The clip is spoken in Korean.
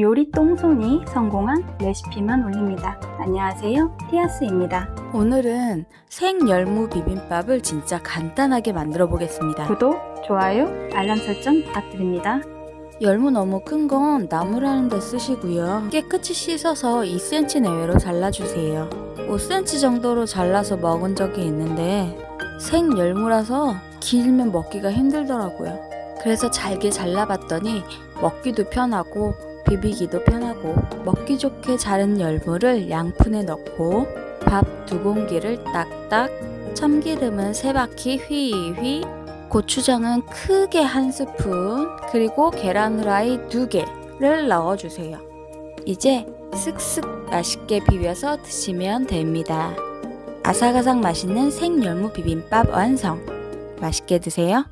요리 똥손이 성공한 레시피만 올립니다. 안녕하세요. 티아스입니다. 오늘은 생열무 비빔밥을 진짜 간단하게 만들어 보겠습니다. 구독, 좋아요, 알람 설정 부탁드립니다. 열무 너무 큰 건 나무라는 데 쓰시고요. 깨끗이 씻어서 2cm 내외로 잘라주세요. 5cm 정도로 잘라서 먹은 적이 있는데 생열무라서 길면 먹기가 힘들더라고요. 그래서 잘게 잘라봤더니 먹기도 편하고 비비기도 편하고 먹기 좋게 자른 열무를 양푼에 넣고 밥 두 공기를 딱딱 참기름은 세 바퀴 휘휘 고추장은 크게 한 스푼 그리고 계란 후라이 두 개를 넣어주세요. 이제 쓱쓱 맛있게 비벼서 드시면 됩니다. 아삭아삭 맛있는 생열무 비빔밥 완성! 맛있게 드세요.